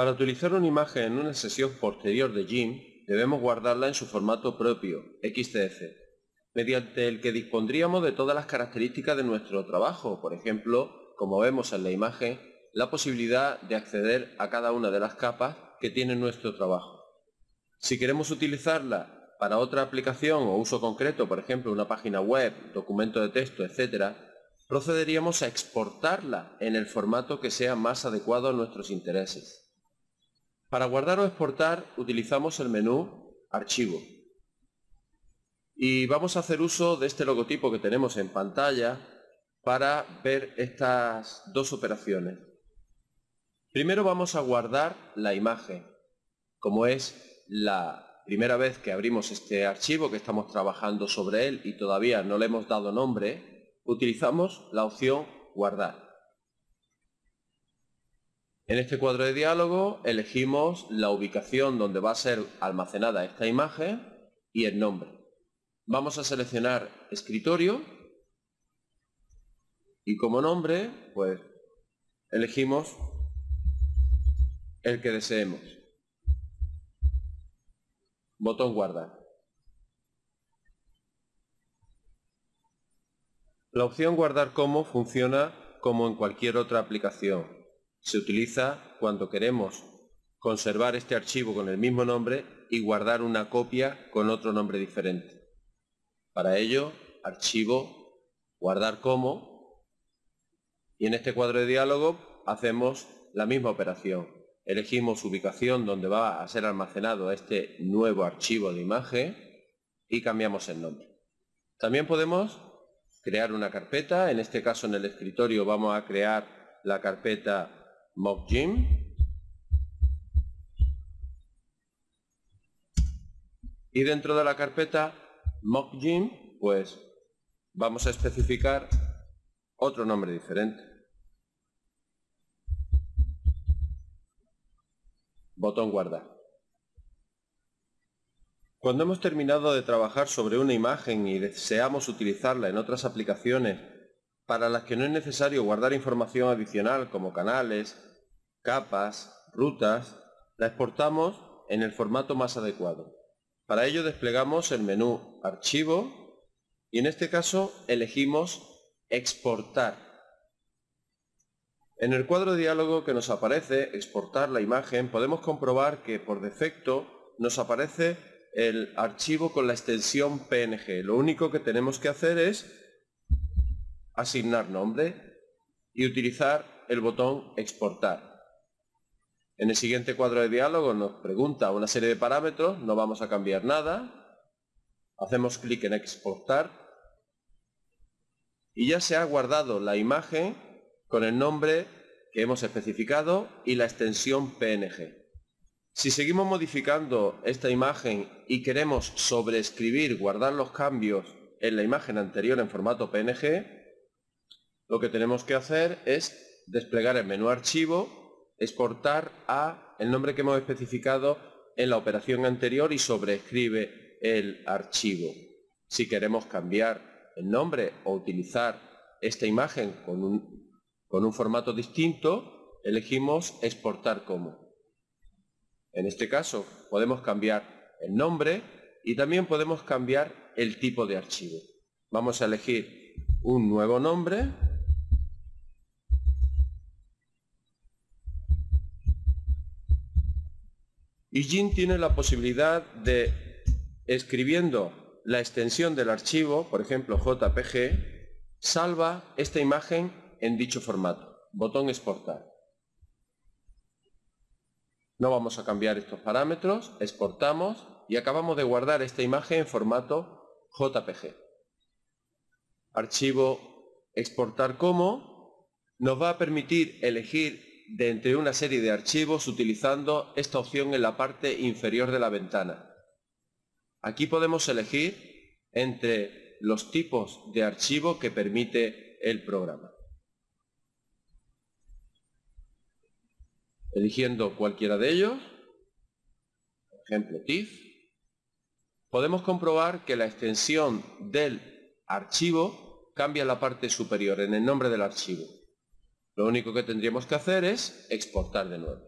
Para utilizar una imagen en una sesión posterior de GIMP, debemos guardarla en su formato propio, XCF, mediante el que dispondríamos de todas las características de nuestro trabajo, por ejemplo, como vemos en la imagen, la posibilidad de acceder a cada una de las capas que tiene nuestro trabajo. Si queremos utilizarla para otra aplicación o uso concreto, por ejemplo una página web, documento de texto, etc., procederíamos a exportarla en el formato que sea más adecuado a nuestros intereses. Para guardar o exportar utilizamos el menú Archivo. Y vamos a hacer uso de este logotipo que tenemos en pantalla para ver estas dos operaciones. Primero vamos a guardar la imagen. Como es la primera vez que abrimos este archivo, que estamos trabajando sobre él y todavía no le hemos dado nombre, utilizamos la opción Guardar. En este cuadro de diálogo elegimos la ubicación donde va a ser almacenada esta imagen y el nombre. Vamos a seleccionar escritorio y como nombre, pues elegimos el que deseemos. Botón guardar. La opción guardar como funciona como en cualquier otra aplicación. Se utiliza cuando queremos conservar este archivo con el mismo nombre y guardar una copia con otro nombre diferente. Para ello, archivo, guardar como, y en este cuadro de diálogo hacemos la misma operación elegimos ubicación donde va a ser almacenado este nuevo archivo de imagen y cambiamos el nombre. También podemos crear una carpeta, en este caso en el escritorio vamos a crear la carpeta mockgym y dentro de la carpeta mockgym pues vamos a especificar otro nombre diferente. Botón guardar. Cuando hemos terminado de trabajar sobre una imagen y deseamos utilizarla en otras aplicaciones para las que no es necesario guardar información adicional como canales, capas, rutas, la exportamos en el formato más adecuado. Para ello desplegamos el menú Archivo y en este caso elegimos Exportar en el cuadro de diálogo que nos aparece, exportar la imagen, podemos comprobar que por defecto nos aparece el archivo con la extensión PNG. Lo único que tenemos que hacer es asignar nombre y utilizar el botón exportar. En el siguiente cuadro de diálogo nos pregunta una serie de parámetros, no vamos a cambiar nada. Hacemos clic en exportar y ya se ha guardado la imagen con el nombre que hemos especificado y la extensión PNG. Si seguimos modificando esta imagen y queremos sobreescribir, guardar los cambios en la imagen anterior en formato PNG, lo que tenemos que hacer es desplegar el menú archivo, exportar a el nombre que hemos especificado en la operación anterior y sobreescribe el archivo. Si queremos cambiar el nombre o utilizar esta imagen con un con un formato distinto, elegimos exportar como. En este caso podemos cambiar el nombre y también podemos cambiar el tipo de archivo. Vamos a elegir un nuevo nombre y Jin tiene la posibilidad de, escribiendo la extensión del archivo, por ejemplo JPG, salva esta imagen en dicho formato. Botón exportar. No vamos a cambiar estos parámetros, exportamos y acabamos de guardar esta imagen en formato JPG. Archivo exportar como nos va a permitir elegir de entre una serie de archivos utilizando esta opción en la parte inferior de la ventana. Aquí podemos elegir entre los tipos de archivo que permite el programa. eligiendo cualquiera de ellos, por ejemplo TIFF, podemos comprobar que la extensión del archivo cambia en la parte superior, en el nombre del archivo. Lo único que tendríamos que hacer es exportar de nuevo.